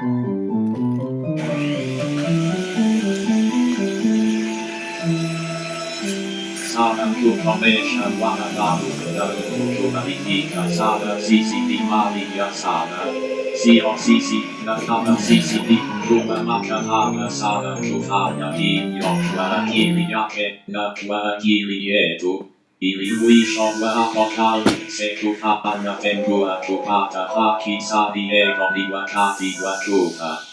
Sada Kukomesha Wanadamu Kukumalika Sada Sisi Malia Sada Sio Sisi Nakama Sisi Kuma Makahana Sada Kutaya Yoshua Kili Yake Nakwa Kili Yetu Ili Wisho Wa Apokali Seku Hapana Tengua Kupata Haki Sadi Ego Ni Wakati Wakupa